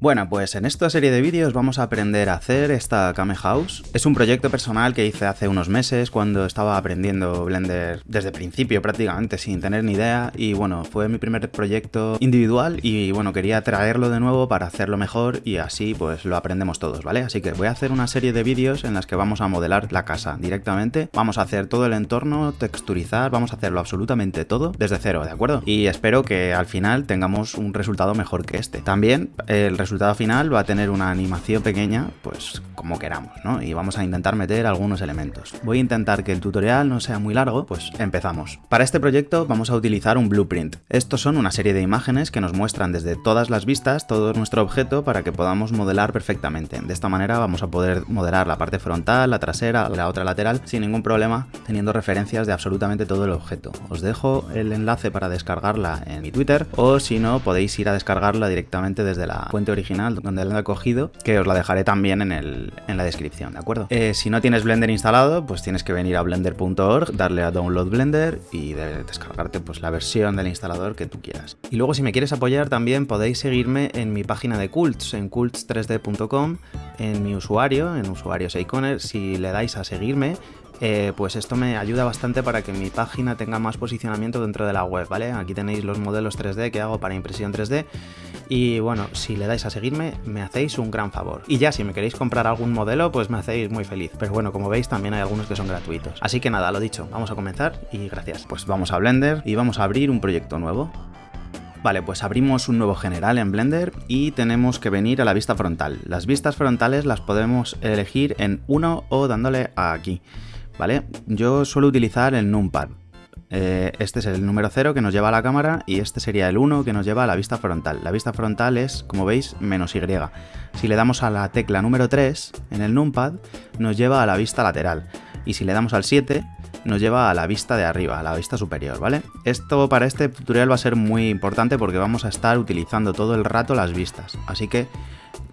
Bueno, pues en esta serie de vídeos vamos a aprender a hacer esta Kame House. Es un proyecto personal que hice hace unos meses cuando estaba aprendiendo Blender desde principio prácticamente sin tener ni idea y bueno, fue mi primer proyecto individual y bueno, quería traerlo de nuevo para hacerlo mejor y así pues lo aprendemos todos, ¿vale? Así que voy a hacer una serie de vídeos en las que vamos a modelar la casa directamente, vamos a hacer todo el entorno, texturizar, vamos a hacerlo absolutamente todo desde cero, ¿de acuerdo? Y espero que al final tengamos un resultado mejor que este. También el resultado resultado final va a tener una animación pequeña, pues como queramos, ¿no? Y vamos a intentar meter algunos elementos. Voy a intentar que el tutorial no sea muy largo, pues empezamos. Para este proyecto vamos a utilizar un blueprint. Estos son una serie de imágenes que nos muestran desde todas las vistas todo nuestro objeto para que podamos modelar perfectamente. De esta manera vamos a poder modelar la parte frontal, la trasera, la otra lateral, sin ningún problema, teniendo referencias de absolutamente todo el objeto. Os dejo el enlace para descargarla en mi Twitter, o si no, podéis ir a descargarla directamente desde la fuente original original donde lo he cogido, que os la dejaré también en, el, en la descripción, ¿de acuerdo? Eh, si no tienes Blender instalado, pues tienes que venir a blender.org, darle a Download Blender y descargarte pues la versión del instalador que tú quieras. Y luego si me quieres apoyar también podéis seguirme en mi página de Cults, en cults3d.com, en mi usuario, en usuario Seikoner, si le dais a seguirme, eh, pues esto me ayuda bastante para que mi página tenga más posicionamiento dentro de la web, ¿vale? Aquí tenéis los modelos 3D que hago para impresión 3D y bueno, si le dais a seguirme me hacéis un gran favor. Y ya si me queréis comprar algún modelo pues me hacéis muy feliz, pero bueno, como veis también hay algunos que son gratuitos. Así que nada, lo dicho, vamos a comenzar y gracias. Pues vamos a Blender y vamos a abrir un proyecto nuevo. Vale, pues abrimos un nuevo general en Blender y tenemos que venir a la vista frontal. Las vistas frontales las podemos elegir en uno o dándole a aquí. ¿vale? Yo suelo utilizar el numpad. Eh, este es el número 0 que nos lleva a la cámara y este sería el 1 que nos lleva a la vista frontal. La vista frontal es, como veis, menos Y. Si le damos a la tecla número 3 en el numpad, nos lleva a la vista lateral. Y si le damos al 7, nos lleva a la vista de arriba, a la vista superior, ¿vale? Esto para este tutorial va a ser muy importante porque vamos a estar utilizando todo el rato las vistas. Así que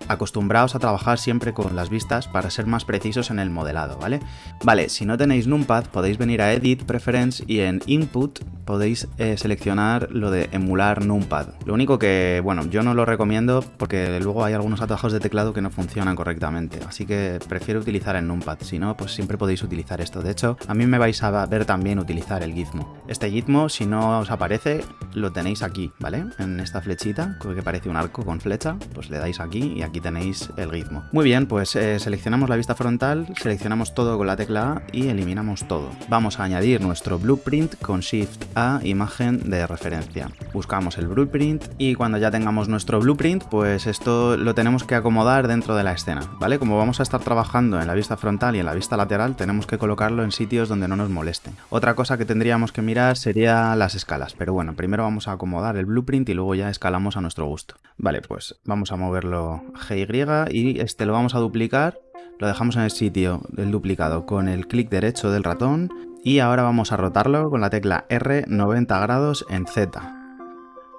acostumbraos a trabajar siempre con las vistas para ser más precisos en el modelado, ¿vale? Vale, si no tenéis NumPad podéis venir a Edit, Preference y en Input podéis eh, seleccionar lo de emular NumPad. Lo único que, bueno, yo no lo recomiendo porque luego hay algunos atajos de teclado que no funcionan correctamente, así que prefiero utilizar el NumPad, si no, pues siempre podéis utilizar esto. De hecho, a mí me vais a ver también utilizar el gizmo. Este gizmo, si no os aparece, lo tenéis aquí, ¿vale? En esta flechita, que parece un arco con flecha, pues le dais aquí y aquí tenéis el ritmo. Muy bien, pues eh, seleccionamos la vista frontal, seleccionamos todo con la tecla A y eliminamos todo. Vamos a añadir nuestro blueprint con Shift A, imagen de referencia. Buscamos el blueprint y cuando ya tengamos nuestro blueprint, pues esto lo tenemos que acomodar dentro de la escena, ¿vale? Como vamos a estar trabajando en la vista frontal y en la vista lateral, tenemos que colocarlo en sitios donde no nos molesten. Otra cosa que tendríamos que mirar sería las escalas, pero bueno, primero vamos a acomodar el blueprint y luego ya escalamos a nuestro gusto. Vale, pues vamos a moverlo Y este lo vamos a duplicar, lo dejamos en el sitio del duplicado con el clic derecho del ratón y ahora vamos a rotarlo con la tecla R 90 grados en Z.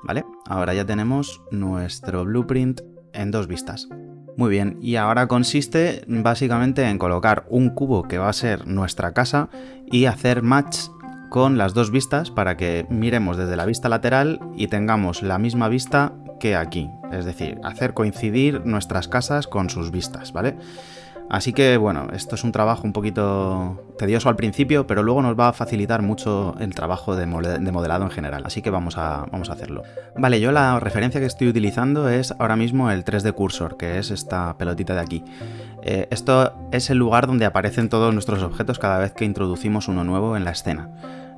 ¿Vale? Ahora ya tenemos nuestro blueprint en dos vistas. Muy bien, y ahora consiste básicamente en colocar un cubo que va a ser nuestra casa y hacer match con las dos vistas para que miremos desde la vista lateral y tengamos la misma vista que aquí, es decir, hacer coincidir nuestras casas con sus vistas, ¿vale? Así que bueno, esto es un trabajo un poquito tedioso al principio, pero luego nos va a facilitar mucho el trabajo de, modelado en general, así que vamos a, vamos a hacerlo. Vale, yo la referencia que estoy utilizando es ahora mismo el 3D Cursor, que es esta pelotita de aquí. Eh, esto es el lugar donde aparecen todos nuestros objetos cada vez que introducimos uno nuevo en la escena.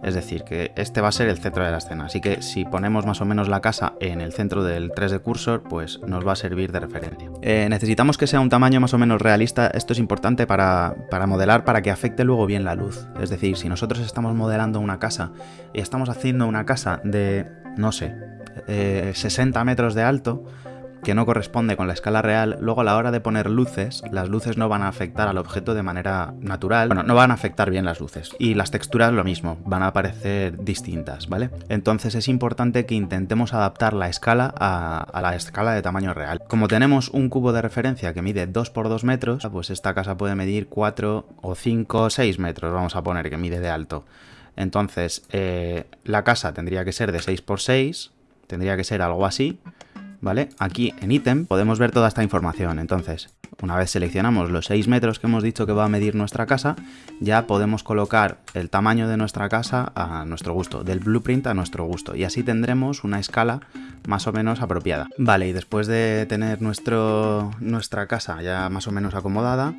Es decir, que este va a ser el centro de la escena, así que si ponemos más o menos la casa en el centro del 3D Cursor, pues nos va a servir de referencia. Eh, necesitamos que sea un tamaño más o menos realista, esto es importante para, modelar para que afecte luego bien la luz. Es decir, si nosotros estamos modelando una casa y estamos haciendo una casa de, no sé, 60 eh, metros de alto, que no corresponde con la escala real, luego a la hora de poner luces, las luces no van a afectar al objeto de manera natural, bueno, no van a afectar bien las luces. Y las texturas lo mismo, van a aparecer distintas, ¿vale? Entonces es importante que intentemos adaptar la escala a, la escala de tamaño real. Como tenemos un cubo de referencia que mide 2 por 2 metros, pues esta casa puede medir 4 o 5 o 6 metros, vamos a poner que mide de alto. Entonces, eh, la casa tendría que ser de 6 por 6, tendría que ser algo así, ¿vale? Aquí en ítem podemos ver toda esta información. Entonces, una vez seleccionamos los 6 metros que hemos dicho que va a medir nuestra casa, ya podemos colocar el tamaño de nuestra casa a nuestro gusto, del blueprint a nuestro gusto. Y así tendremos una escala más o menos apropiada. Vale, y después de tener nuestro, nuestra casa ya más o menos acomodada,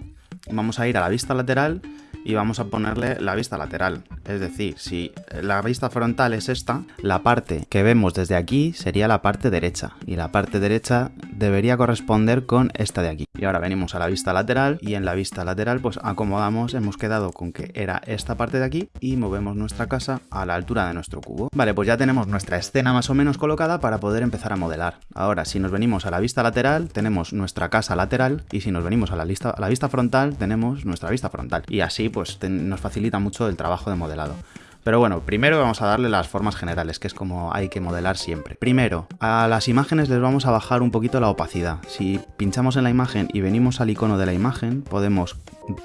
vamos a ir a la vista lateral y vamos a ponerle la vista lateral. Es decir, si la vista frontal es esta, la parte que vemos desde aquí sería la parte derecha y la parte derecha debería corresponder con esta de aquí. Y ahora venimos a la vista lateral y en la vista lateral pues acomodamos, hemos quedado con que era esta parte de aquí y movemos nuestra casa a la altura de nuestro cubo. Vale, pues ya tenemos nuestra escena más o menos colocada para poder empezar a modelar. Ahora, si nos venimos a la vista lateral, tenemos nuestra casa lateral y si nos venimos a la, a la vista frontal, tenemos nuestra vista frontal. Y así pues nos facilita mucho el trabajo de modelado. Pero bueno, primero vamos a darle las formas generales, que es como hay que modelar siempre. Primero, a las imágenes les vamos a bajar un poquito la opacidad. Si pinchamos en la imagen y venimos al icono de la imagen, podemos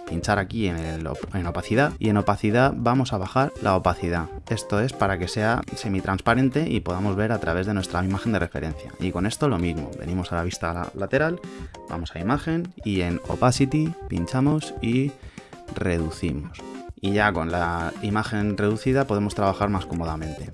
pinchar aquí en, opacidad y en opacidad vamos a bajar la opacidad. Esto es para que sea semi-transparente y podamos ver a través de nuestra imagen de referencia. Y con esto lo mismo, venimos a la vista lateral, vamos a imagen y en opacity pinchamos y reducimos. Y ya con la imagen reducida podemos trabajar más cómodamente.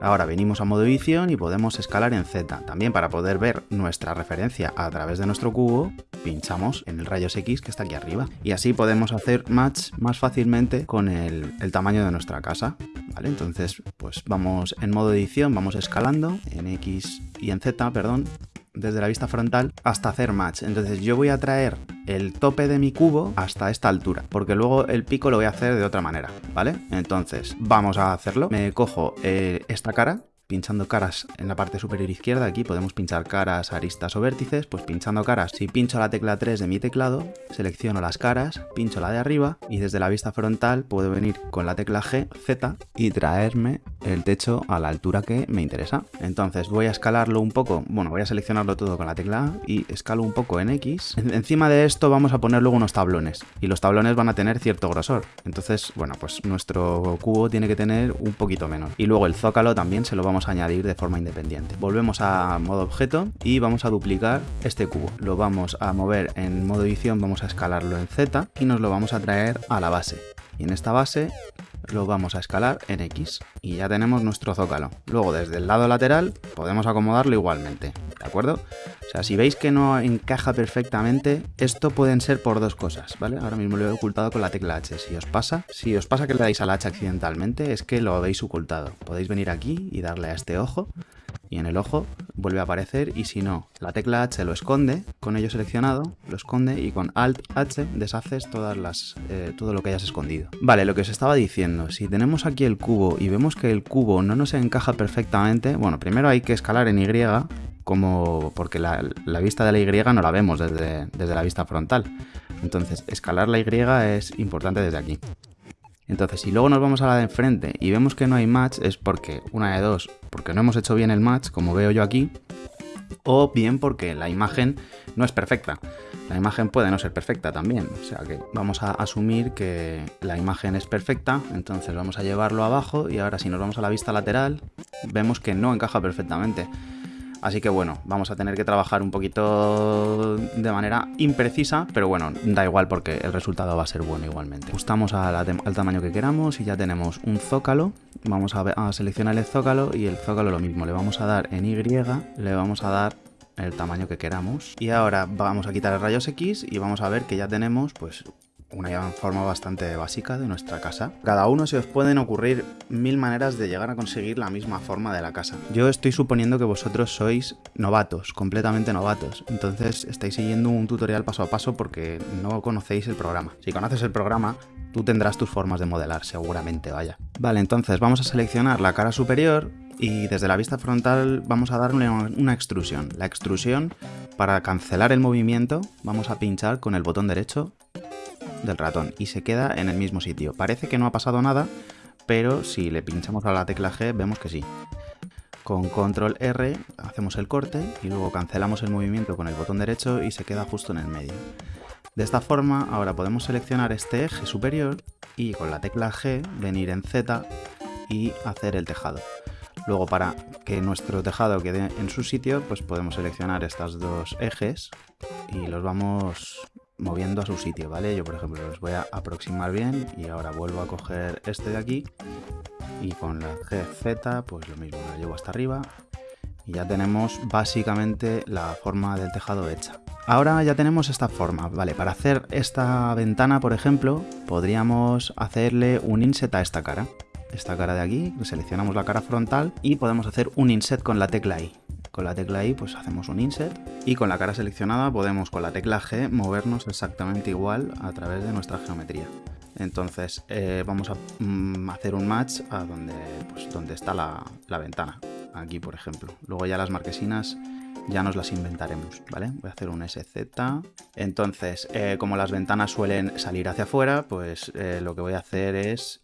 Ahora venimos a modo edición y podemos escalar en Z. También para poder ver nuestra referencia a través de nuestro cubo, pinchamos en el rayos X que está aquí arriba. Y así podemos hacer match más fácilmente con el, el tamaño de nuestra casa. ¿Vale? Entonces, pues vamos en modo edición, vamos escalando en X y en Z, perdón, desde la vista frontal hasta hacer match. Entonces yo voy a traer el tope de mi cubo hasta esta altura, porque luego el pico lo voy a hacer de otra manera, ¿vale? Entonces vamos a hacerlo. Me cojo eh, esta cara, pinchando caras en la parte superior izquierda, aquí podemos pinchar caras, aristas o vértices, pues pinchando caras, si pincho la tecla 3 de mi teclado, selecciono las caras, pincho la de arriba y desde la vista frontal puedo venir con la tecla G, Z y traerme el techo a la altura que me interesa. Entonces voy a escalarlo un poco, bueno, voy a seleccionarlo todo con la tecla A y escalo un poco en X. Encima de esto vamos a poner luego unos tablones y los tablones van a tener cierto grosor. Entonces, bueno, pues nuestro cubo tiene que tener un poquito menos. Y luego el zócalo también se lo vamos a añadir de forma independiente. Volvemos a modo objeto y vamos a duplicar este cubo. Lo vamos a mover en modo edición, vamos a escalarlo en Z y nos lo vamos a traer a la base. Y en esta base lo vamos a escalar en X y ya tenemos nuestro zócalo. Luego desde el lado lateral podemos acomodarlo igualmente, ¿de acuerdo? O sea, si veis que no encaja perfectamente, esto pueden ser por dos cosas, ¿vale? Ahora mismo lo he ocultado con la tecla H. Si os pasa, si os pasa que le dais al H accidentalmente, es que lo habéis ocultado. Podéis venir aquí y darle a este ojo y en el ojo vuelve a aparecer y si no, la tecla H lo esconde, con ello seleccionado, lo esconde y con Alt H deshaces todas las, eh, todo lo que hayas escondido. Vale, lo que os estaba diciendo, si tenemos aquí el cubo y vemos que el cubo no nos encaja perfectamente, bueno, primero hay que escalar en Y, como porque la, vista de la Y no la vemos desde, desde la vista frontal. Entonces, escalar la Y es importante desde aquí. Entonces, si luego nos vamos a la de enfrente y vemos que no hay match, es porque, una de dos, porque no hemos hecho bien el match, como veo yo aquí, o bien porque la imagen no es perfecta. La imagen puede no ser perfecta también, o sea que vamos a asumir que la imagen es perfecta, entonces vamos a llevarlo abajo y ahora si nos vamos a la vista lateral, vemos que no encaja perfectamente. Así que bueno, vamos a tener que trabajar un poquito de manera imprecisa, pero bueno, da igual porque el resultado va a ser bueno igualmente. Ajustamos al tamaño que queramos y ya tenemos un zócalo. Vamos a, a seleccionar el zócalo y el zócalo lo mismo. Le vamos a dar en Y, le vamos a dar el tamaño que queramos. Y ahora vamos a quitar el rayos X y vamos a ver que ya tenemos pues una forma bastante básica de nuestra casa. Cada uno se os pueden ocurrir mil maneras de llegar a conseguir la misma forma de la casa. Yo estoy suponiendo que vosotros sois novatos, completamente novatos, entonces estáis siguiendo un tutorial paso a paso porque no conocéis el programa. Si conoces el programa, tú tendrás tus formas de modelar, seguramente, vaya. Vale, entonces vamos a seleccionar la cara superior y desde la vista frontal vamos a darle una extrusión. La extrusión, para cancelar el movimiento, vamos a pinchar con el botón derecho del ratón y se queda en el mismo sitio. Parece que no ha pasado nada, pero si le pinchamos a la tecla G vemos que sí. Con control R hacemos el corte y luego cancelamos el movimiento con el botón derecho y se queda justo en el medio. De esta forma ahora podemos seleccionar este eje superior y con la tecla G venir en Z y hacer el tejado. Luego para que nuestro tejado quede en su sitio, pues podemos seleccionar estos dos ejes y los vamos moviendo a su sitio, ¿vale? Yo por ejemplo los voy a aproximar bien y ahora vuelvo a coger este de aquí y con la GZ pues lo mismo, lo llevo hasta arriba y ya tenemos básicamente la forma del tejado hecha. Ahora ya tenemos esta forma, vale, para hacer esta ventana, por ejemplo, podríamos hacerle un inset a esta cara. Esta cara de aquí, seleccionamos la cara frontal y podemos hacer un inset con la tecla I. Con la tecla I pues hacemos un inset y con la cara seleccionada podemos con la tecla G movernos exactamente igual a través de nuestra geometría. Entonces eh, vamos a mm, hacer un match a donde, pues, donde está la, ventana, aquí por ejemplo. Luego ya las marquesinas ya nos las inventaremos, ¿vale? Voy a hacer un SZ. Entonces, eh, como las ventanas suelen salir hacia afuera, pues eh, lo que voy a hacer es,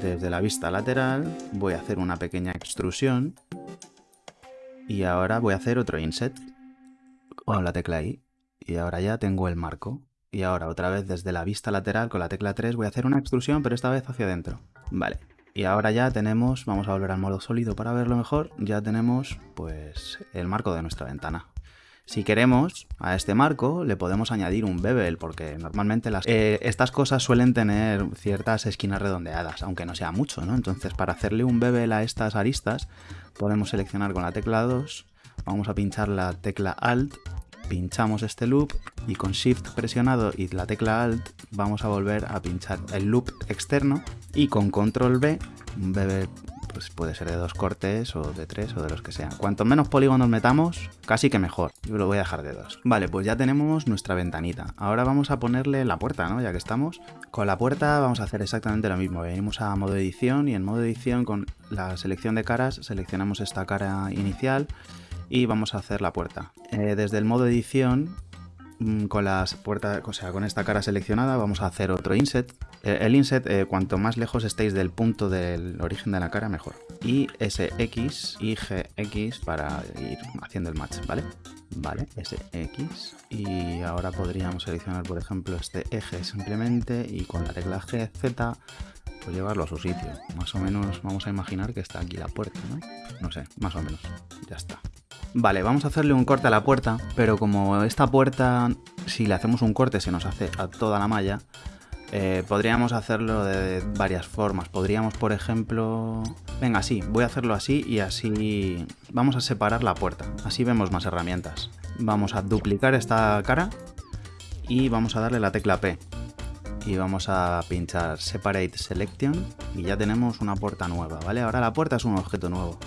desde la vista lateral, voy a hacer una pequeña extrusión. Y ahora voy a hacer otro inset con la tecla I. Y ahora ya tengo el marco. Y ahora otra vez desde la vista lateral con la tecla 3 voy a hacer una extrusión, pero esta vez hacia adentro. Vale. Y ahora ya tenemos, vamos a volver al modo sólido para verlo mejor, ya tenemos pues el marco de nuestra ventana. Si queremos a este marco le podemos añadir un bevel porque normalmente las, eh, estas cosas suelen tener ciertas esquinas redondeadas, aunque no sea mucho, ¿no? Entonces para hacerle un bevel a estas aristas podemos seleccionar con la tecla 2, vamos a pinchar la tecla Alt pinchamos este loop y con Shift presionado y la tecla Alt vamos a volver a pinchar el loop externo y con Control B, un BB pues puede ser de dos cortes o de tres o de los que sean. Cuanto menos polígonos metamos, casi que mejor. Yo lo voy a dejar de dos. Vale, pues ya tenemos nuestra ventanita. Ahora vamos a ponerle la puerta, ¿no? Ya que estamos. Con la puerta vamos a hacer exactamente lo mismo. Venimos a modo edición y en modo edición con la selección de caras seleccionamos esta cara inicial y vamos a hacer la puerta. Eh, desde el modo edición, con las puertas, o sea, con esta cara seleccionada, vamos a hacer otro inset. Eh, el inset, eh, cuanto más lejos estéis del punto del origen de la cara, mejor. Y SX y GX para ir haciendo el match, ¿vale? Vale, SX. Y ahora podríamos seleccionar, por ejemplo, este eje simplemente y con la tecla GZ pues llevarlo a su sitio. Más o menos vamos a imaginar que está aquí la puerta, ¿no? No sé, más o menos. Ya está. Vale, vamos a hacerle un corte a la puerta, pero como esta puerta, si le hacemos un corte, se nos hace a toda la malla, eh, podríamos hacerlo de varias formas. Podríamos, por ejemplo... Venga, sí, voy a hacerlo así y así vamos a separar la puerta. Así vemos más herramientas. Vamos a duplicar esta cara y vamos a darle la tecla P. Y vamos a pinchar Separate Selection y ya tenemos una puerta nueva, ¿vale? Ahora la puerta es un objeto nuevo.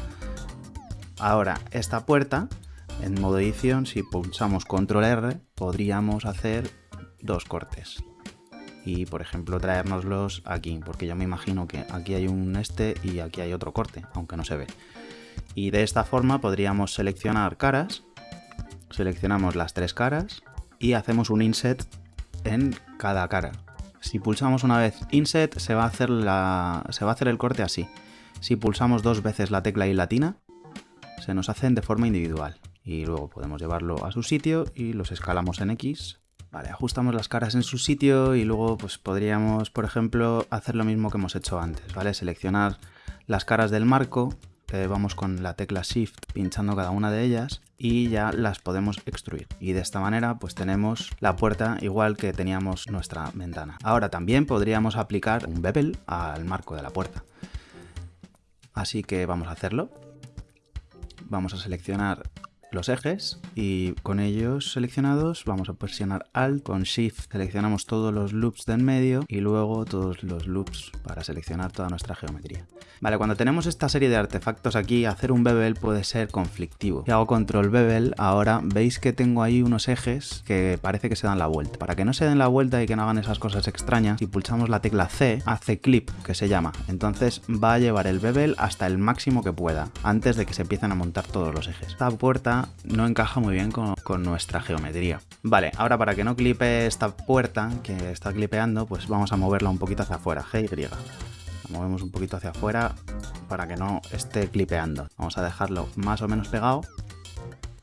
Ahora, esta puerta, en modo edición, si pulsamos control R, podríamos hacer dos cortes. Y, por ejemplo, traérnoslos aquí, porque yo me imagino que aquí hay un este y aquí hay otro corte, aunque no se ve. Y de esta forma podríamos seleccionar caras, seleccionamos las tres caras y hacemos un inset en cada cara. Si pulsamos una vez inset se va a hacer, la, se va a hacer el corte así. Si pulsamos dos veces la tecla y latina, se nos hacen de forma individual y luego podemos llevarlo a su sitio y los escalamos en X. Vale, ajustamos las caras en su sitio y luego pues podríamos, por ejemplo, hacer lo mismo que hemos hecho antes, ¿vale? Seleccionar las caras del marco, eh, vamos con la tecla Shift pinchando cada una de ellas y ya las podemos extruir. Y de esta manera pues tenemos la puerta igual que teníamos nuestra ventana. Ahora también podríamos aplicar un bevel al marco de la puerta. Así que vamos a hacerlo vamos a seleccionar los ejes y con ellos seleccionados vamos a presionar Alt, con Shift seleccionamos todos los loops de en medio y luego todos los loops para seleccionar toda nuestra geometría. Vale, cuando tenemos esta serie de artefactos aquí, hacer un bevel puede ser conflictivo. Si hago control bevel, ahora veis que tengo ahí unos ejes que parece que se dan la vuelta. Para que no se den la vuelta y que no hagan esas cosas extrañas, si pulsamos la tecla C, hace clip, que se llama. Entonces va a llevar el bevel hasta el máximo que pueda, antes de que se empiecen a montar todos los ejes. Esta puerta no encaja muy bien con, nuestra geometría. Vale, ahora para que no clipe esta puerta que está clipeando, pues vamos a moverla un poquito hacia afuera, G y. La movemos un poquito hacia afuera para que no esté clipeando. Vamos a dejarlo más o menos pegado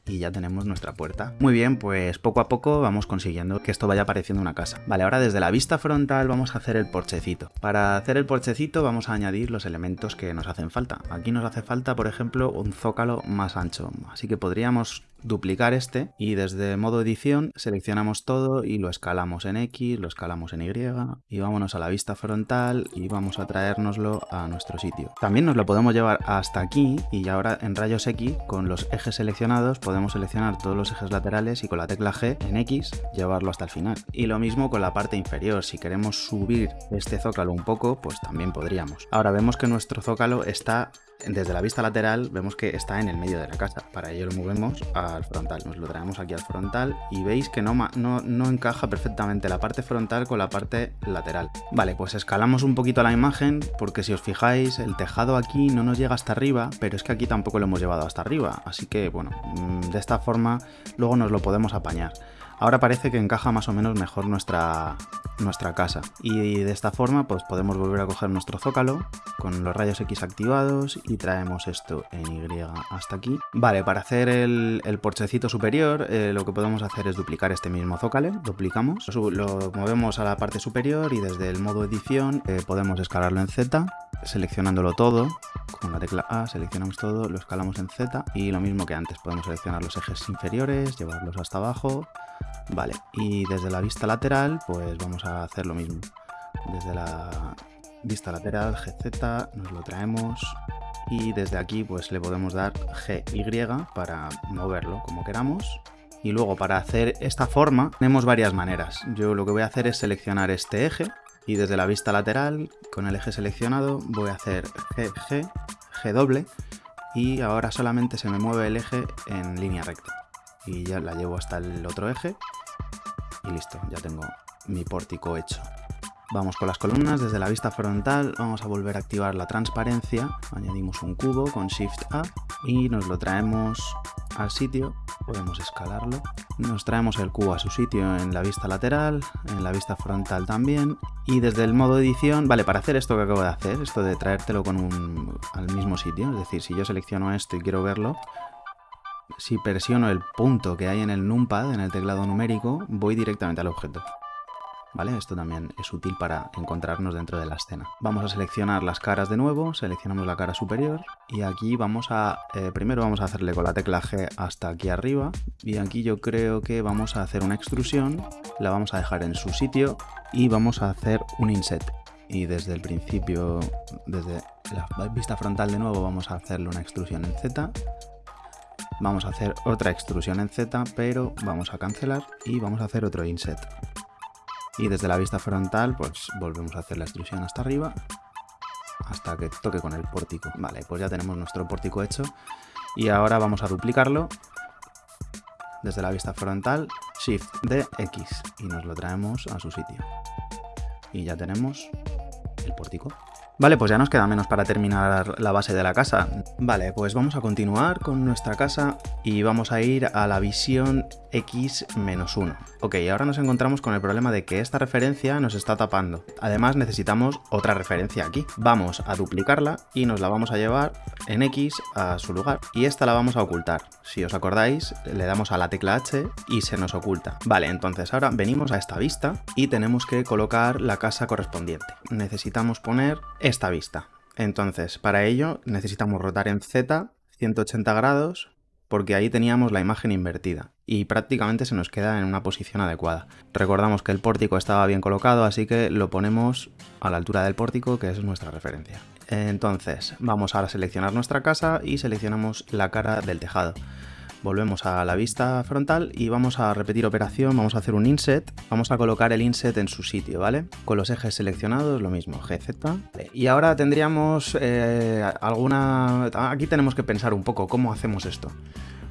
y ya tenemos nuestra puerta. Muy bien, pues poco a poco vamos consiguiendo que esto vaya pareciendo una casa. Vale, ahora desde la vista frontal vamos a hacer el porchecito. Para hacer el porchecito vamos a añadir los elementos que nos hacen falta. Aquí nos hace falta, por ejemplo, un zócalo más ancho, así que podríamos duplicar este y desde modo edición seleccionamos todo y lo escalamos en X, lo escalamos en Y y vámonos a la vista frontal y vamos a traérnoslo a nuestro sitio. También nos lo podemos llevar hasta aquí y ahora en rayos X con los ejes seleccionados podemos seleccionar todos los ejes laterales y con la tecla G en X llevarlo hasta el final. Y lo mismo con la parte inferior, si queremos subir este zócalo un poco pues también podríamos. Ahora vemos que nuestro zócalo está desde la vista lateral vemos que está en el medio de la casa. Para ello lo movemos al frontal. Nos lo traemos aquí al frontal y veis que no, no, encaja perfectamente la parte frontal con la parte lateral. Vale, pues escalamos un poquito la imagen porque si os fijáis el tejado aquí no nos llega hasta arriba, pero es que aquí tampoco lo hemos llevado hasta arriba. Así que bueno, mm, de esta forma luego nos lo podemos apañar. Ahora parece que encaja más o menos mejor nuestra, nuestra casa. Y de esta forma pues podemos volver a coger nuestro zócalo con los rayos X activados y traemos esto en Y hasta aquí. Vale, para hacer el, porchecito superior eh, lo que podemos hacer es duplicar este mismo zócalo, duplicamos, lo, movemos a la parte superior y desde el modo edición eh, podemos escalarlo en Z, seleccionándolo todo, con la tecla A seleccionamos todo, lo escalamos en Z y lo mismo que antes, podemos seleccionar los ejes inferiores, llevarlos hasta abajo, Vale, y desde la vista lateral, pues vamos a hacer lo mismo. Desde la vista lateral, GZ, nos lo traemos y desde aquí pues le podemos dar GY para moverlo como queramos. Y luego para hacer esta forma tenemos varias maneras. Yo lo que voy a hacer es seleccionar este eje y desde la vista lateral con el eje seleccionado voy a hacer GG, G doble y ahora solamente se me mueve el eje en línea recta y ya la llevo hasta el otro eje. Y listo, ya tengo mi pórtico hecho. Vamos con las columnas, desde la vista frontal vamos a volver a activar la transparencia, añadimos un cubo con Shift A y nos lo traemos al sitio, podemos escalarlo, nos traemos el cubo a su sitio en la vista lateral, en la vista frontal también. Y desde el modo edición, vale, para hacer esto que acabo de hacer, esto de traértelo con un, al mismo sitio, es decir, si yo selecciono esto y quiero verlo, si presiono el punto que hay en el numpad, en el teclado numérico, voy directamente al objeto. ¿Vale? Esto también es útil para encontrarnos dentro de la escena. Vamos a seleccionar las caras de nuevo, seleccionamos la cara superior y aquí vamos a... Eh, primero vamos a hacerle con la tecla G hasta aquí arriba y aquí yo creo que vamos a hacer una extrusión, la vamos a dejar en su sitio y vamos a hacer un inset. Y desde el principio, desde la vista frontal de nuevo, vamos a hacerle una extrusión en Z Vamos a hacer otra extrusión en Z, pero vamos a cancelar y vamos a hacer otro inset. Y desde la vista frontal, pues volvemos a hacer la extrusión hasta arriba, hasta que toque con el pórtico. Vale, pues ya tenemos nuestro pórtico hecho. Y ahora vamos a duplicarlo desde la vista frontal, Shift D, X, y nos lo traemos a su sitio. Y ya tenemos el pórtico. Vale, pues ya nos queda menos para terminar la base de la casa. Vale, pues vamos a continuar con nuestra casa y vamos a ir a la visión X-1. Ok, ahora nos encontramos con el problema de que esta referencia nos está tapando. Además necesitamos otra referencia aquí. Vamos a duplicarla y nos la vamos a llevar en X a su lugar. Y esta la vamos a ocultar. Si os acordáis, le damos a la tecla H y se nos oculta. Vale, entonces ahora venimos a esta vista y tenemos que colocar la casa correspondiente. Necesitamos poner esta vista. Entonces, para ello necesitamos rotar en Z 180 grados porque ahí teníamos la imagen invertida y prácticamente se nos queda en una posición adecuada. Recordamos que el pórtico estaba bien colocado, así que lo ponemos a la altura del pórtico, que es nuestra referencia. Entonces, vamos a seleccionar nuestra casa y seleccionamos la cara del tejado. Volvemos a la vista frontal y vamos a repetir operación, vamos a hacer un inset, vamos a colocar el inset en su sitio, ¿vale? Con los ejes seleccionados, lo mismo, GZ. Y ahora tendríamos eh, alguna... Aquí tenemos que pensar un poco cómo hacemos esto.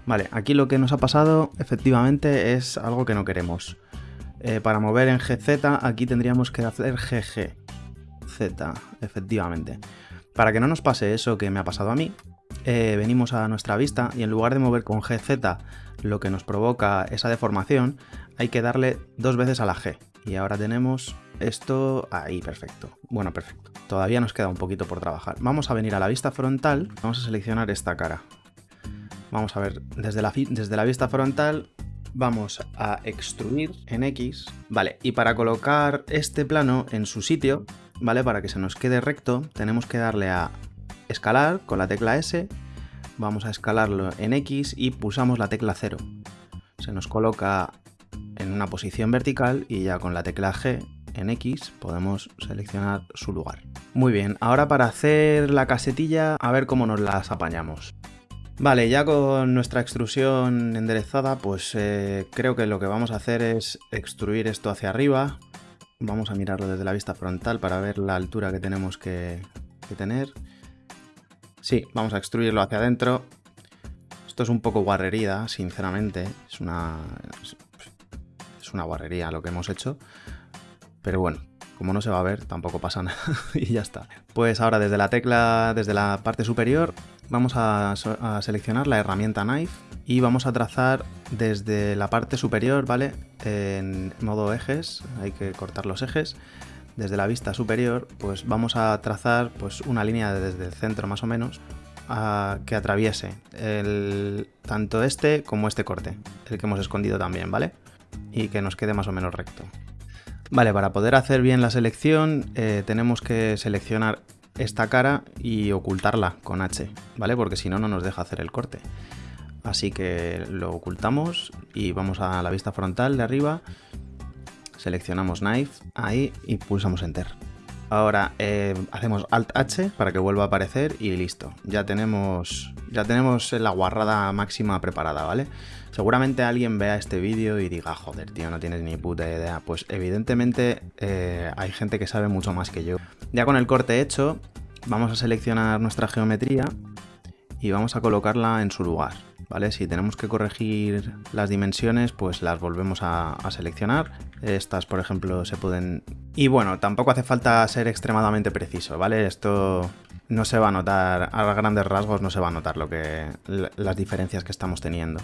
Vale, aquí lo que nos ha pasado efectivamente es algo que no queremos. Eh, para mover en GZ aquí tendríamos que hacer GG. Z, efectivamente. Para que no nos pase eso que me ha pasado a mí, eh, venimos a nuestra vista y en lugar de mover con GZ lo que nos provoca esa deformación, hay que darle dos veces a la G. Y ahora tenemos esto ahí, perfecto. Bueno, perfecto. Todavía nos queda un poquito por trabajar. Vamos a venir a la vista frontal, vamos a seleccionar esta cara. Vamos a ver, desde la, desde la vista frontal vamos a extruir en X, ¿vale? Y para colocar este plano en su sitio, ¿vale? Para que se nos quede recto, tenemos que darle a escalar con la tecla S, vamos a escalarlo en X y pulsamos la tecla 0. Se nos coloca en una posición vertical y ya con la tecla G en X podemos seleccionar su lugar. Muy bien, ahora para hacer la casetilla, a ver cómo nos las apañamos. Vale, ya con nuestra extrusión enderezada, pues eh, creo que lo que vamos a hacer es extruir esto hacia arriba. Vamos a mirarlo desde la vista frontal para ver la altura que tenemos que, tener. Sí, vamos a extruirlo hacia adentro. Esto es un poco guarrería, sinceramente. Es una, es una guarrería lo que hemos hecho. Pero bueno, como no se va a ver, tampoco pasa nada y ya está. Pues ahora desde la tecla, desde la parte superior, vamos a, seleccionar la herramienta Knife y vamos a trazar desde la parte superior, ¿vale? En modo ejes, hay que cortar los ejes. Desde la vista superior, pues vamos a trazar pues, una línea desde el centro más o menos que atraviese tanto este como este corte, el que hemos escondido también, ¿vale? Y que nos quede más o menos recto. Vale, para poder hacer bien la selección eh, tenemos que seleccionar esta cara y ocultarla con H, ¿vale? Porque si no, no nos deja hacer el corte. Así que lo ocultamos y vamos a la vista frontal de arriba, seleccionamos Knife, ahí y pulsamos Enter. Ahora eh, hacemos Alt H para que vuelva a aparecer y listo. Ya tenemos, ya tenemos la guarrada máxima preparada, ¿vale? Seguramente alguien vea este vídeo y diga, joder, tío, no tienes ni puta idea. Pues evidentemente eh, hay gente que sabe mucho más que yo. Ya con el corte hecho, vamos a seleccionar nuestra geometría y vamos a colocarla en su lugar. ¿Vale? Si tenemos que corregir las dimensiones, pues las volvemos a, seleccionar. Estas, por ejemplo, se pueden... Y bueno, tampoco hace falta ser extremadamente preciso, ¿vale? Esto no se va a notar, a grandes rasgos no se va a notar lo que, las diferencias que estamos teniendo.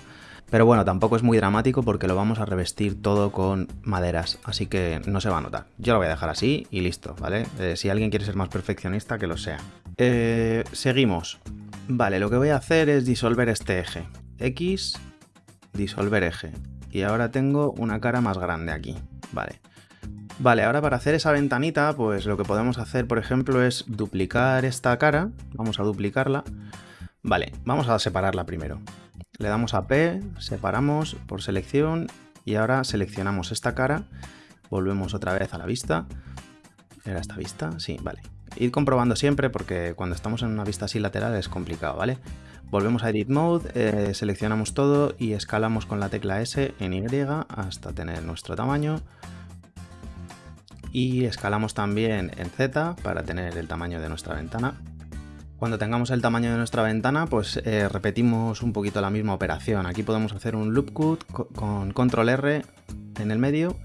Pero bueno, tampoco es muy dramático porque lo vamos a revestir todo con maderas, así que no se va a notar. Yo lo voy a dejar así y listo, ¿vale? Eh, si alguien quiere ser más perfeccionista, que lo sea. Eh, seguimos. Vale, lo que voy a hacer es disolver este eje. X, disolver eje. Y ahora tengo una cara más grande aquí. Vale. Vale, ahora para hacer esa ventanita, pues lo que podemos hacer, por ejemplo, es duplicar esta cara. Vamos a duplicarla. Vale, vamos a separarla primero. Le damos a P, separamos por selección y ahora seleccionamos esta cara, volvemos otra vez a la vista. ¿Era esta vista? Sí, vale. Ir comprobando siempre porque cuando estamos en una vista así lateral es complicado, ¿vale? Volvemos a Edit Mode, eh, seleccionamos todo y escalamos con la tecla S en Y hasta tener nuestro tamaño. Y escalamos también en Z para tener el tamaño de nuestra ventana. Cuando tengamos el tamaño de nuestra ventana, pues eh, repetimos un poquito la misma operación. Aquí podemos hacer un loop cut con control R en el medio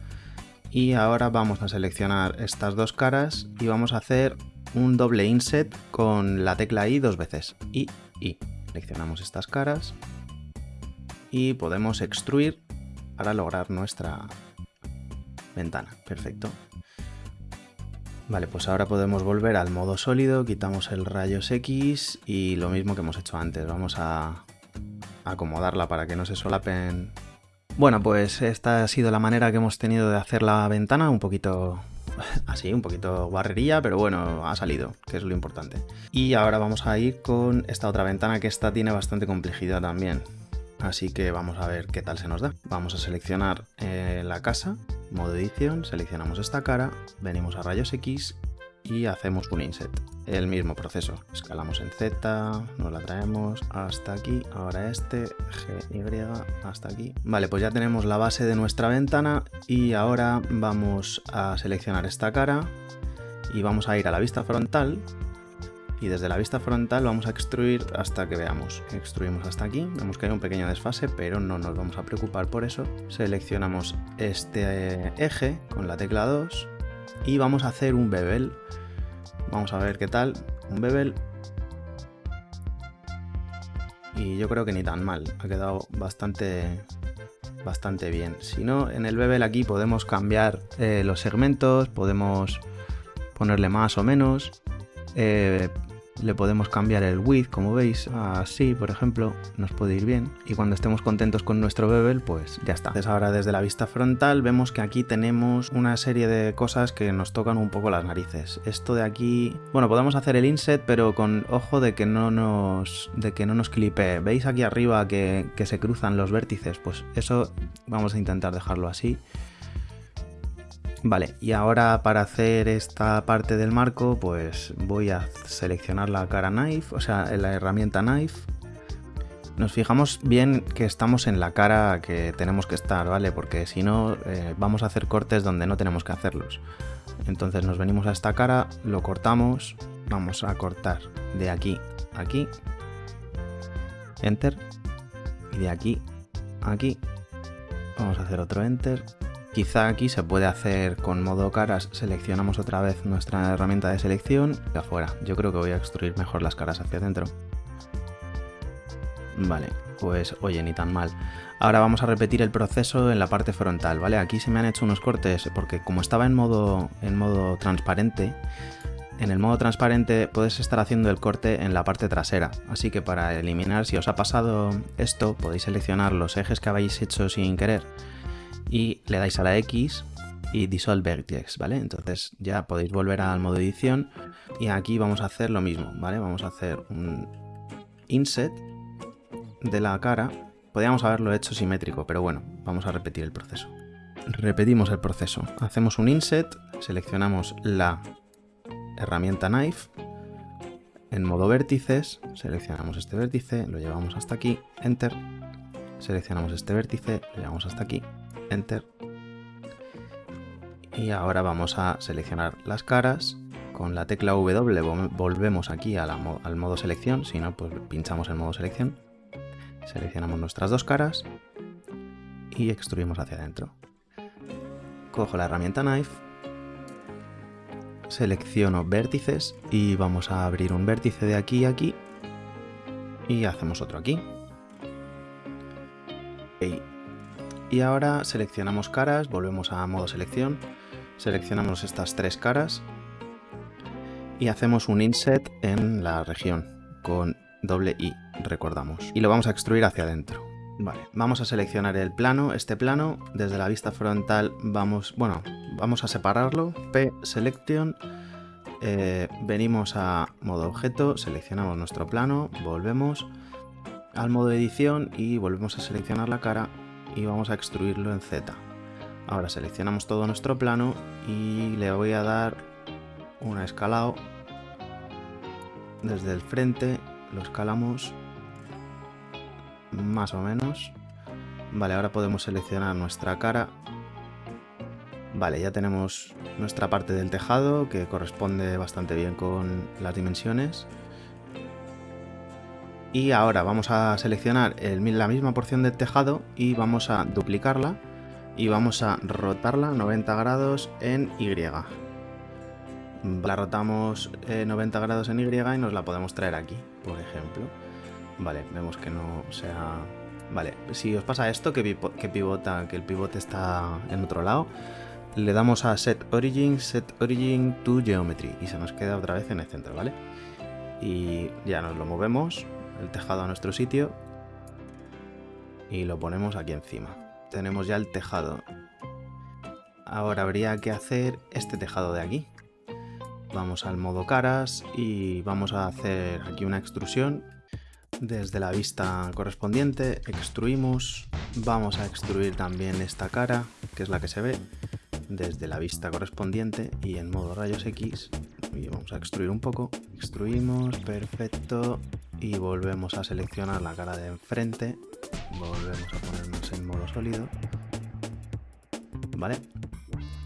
y ahora vamos a seleccionar estas dos caras y vamos a hacer un doble inset con la tecla I dos veces. I, I. Seleccionamos estas caras y podemos extruir para lograr nuestra ventana. Perfecto. Vale, pues ahora podemos volver al modo sólido, quitamos el rayos X y lo mismo que hemos hecho antes. Vamos a acomodarla para que no se solapen. Bueno, pues esta ha sido la manera que hemos tenido de hacer la ventana, un poquito así, un poquito barrería, pero bueno, ha salido, que es lo importante. Y ahora vamos a ir con esta otra ventana que esta tiene bastante complejidad también. Así que vamos a ver qué tal se nos da. Vamos a seleccionar eh, la casa, modo edición, seleccionamos esta cara, venimos a rayos X y hacemos un inset. El mismo proceso. Escalamos en Z, nos la traemos hasta aquí, ahora este, G, Y, hasta aquí. Vale, pues ya tenemos la base de nuestra ventana y ahora vamos a seleccionar esta cara y vamos a ir a la vista frontal y desde la vista frontal vamos a extruir hasta que veamos. Extruimos hasta aquí, vemos que hay un pequeño desfase, pero no nos vamos a preocupar por eso. Seleccionamos este eje con la tecla 2 y vamos a hacer un bevel. Vamos a ver qué tal, un bevel. Y yo creo que ni tan mal, ha quedado bastante bastante bien. Si no, en el bevel aquí podemos cambiar eh, los segmentos, podemos ponerle más o menos, eh, le podemos cambiar el width, como veis, así, por ejemplo, nos puede ir bien. Y cuando estemos contentos con nuestro bevel, pues ya está. Entonces ahora desde la vista frontal vemos que aquí tenemos una serie de cosas que nos tocan un poco las narices. Esto de aquí, bueno, podemos hacer el inset, pero con ojo de que no nos, de que no nos clipe. ¿Veis aquí arriba que, que se cruzan los vértices? Pues eso vamos a intentar dejarlo así. Vale, y ahora para hacer esta parte del marco, pues voy a seleccionar la cara Knife, o sea, la herramienta Knife. Nos fijamos bien que estamos en la cara que tenemos que estar, ¿vale? Porque si no, eh, vamos a hacer cortes donde no tenemos que hacerlos. Entonces nos venimos a esta cara, lo cortamos, vamos a cortar de aquí a aquí, Enter, y de aquí a aquí, vamos a hacer otro Enter, Quizá aquí se puede hacer con modo caras, seleccionamos otra vez nuestra herramienta de selección y afuera. Yo creo que voy a extruir mejor las caras hacia adentro. Vale, pues oye, ni tan mal. Ahora vamos a repetir el proceso en la parte frontal, ¿vale? Aquí se me han hecho unos cortes porque como estaba en modo, en modo transparente, en el modo transparente puedes estar haciendo el corte en la parte trasera, así que para eliminar, si os ha pasado esto, podéis seleccionar los ejes que habéis hecho sin querer y le dais a la X y Dissolve Vertex, ¿vale? Entonces ya podéis volver al modo edición y aquí vamos a hacer lo mismo, ¿vale? Vamos a hacer un inset de la cara. Podríamos haberlo hecho simétrico, pero bueno, vamos a repetir el proceso. Repetimos el proceso. Hacemos un inset, seleccionamos la herramienta Knife, en modo vértices, seleccionamos este vértice, lo llevamos hasta aquí, Enter, seleccionamos este vértice, lo llevamos hasta aquí, Enter. Y ahora vamos a seleccionar las caras. Con la tecla W volvemos aquí al modo selección, si no, pues pinchamos el modo selección. Seleccionamos nuestras dos caras y extruimos hacia adentro. Cojo la herramienta Knife, selecciono vértices y vamos a abrir un vértice de aquí a aquí y hacemos otro aquí. Y ahora seleccionamos caras, volvemos a modo selección, seleccionamos estas tres caras y hacemos un inset en la región con doble I, recordamos. Y lo vamos a extruir hacia adentro. Vale, vamos a seleccionar el plano, este plano, desde la vista frontal vamos, bueno, vamos a separarlo, P Selection, eh, venimos a modo objeto, seleccionamos nuestro plano, volvemos al modo edición y volvemos a seleccionar la cara y vamos a extruirlo en Z. Ahora seleccionamos todo nuestro plano y le voy a dar un escalado desde el frente, lo escalamos más o menos. Vale, ahora podemos seleccionar nuestra cara. Vale, ya tenemos nuestra parte del tejado que corresponde bastante bien con las dimensiones. Y ahora vamos a seleccionar la misma porción del tejado y vamos a duplicarla y vamos a rotarla 90 grados en Y. La rotamos 90 grados en Y y nos la podemos traer aquí, por ejemplo. Vale, vemos que no sea... Vale, si os pasa esto, que, que pivota, que el pivote está en otro lado, le damos a Set Origin, Set Origin to Geometry y se nos queda otra vez en el centro, ¿vale? Y ya nos lo movemos el tejado a nuestro sitio y lo ponemos aquí encima. Tenemos ya el tejado. Ahora habría que hacer este tejado de aquí. Vamos al modo caras y vamos a hacer aquí una extrusión. Desde la vista correspondiente extruimos. Vamos a extruir también esta cara, que es la que se ve, desde la vista correspondiente y en modo rayos X. Y vamos a extruir un poco. Extruimos, perfecto y volvemos a seleccionar la cara de enfrente. Volvemos a ponernos en modo sólido. Vale